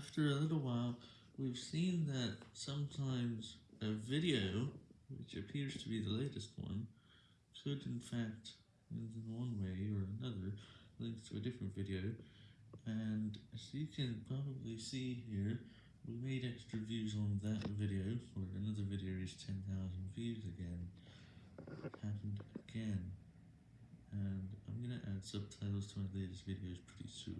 after a little while, we've seen that sometimes a video, which appears to be the latest one, could in fact, in one way or another, link to a different video, and as you can probably see here, we made extra views on that video, For another video is 10,000 views again. It happened again, and I'm gonna add subtitles to my latest videos pretty soon.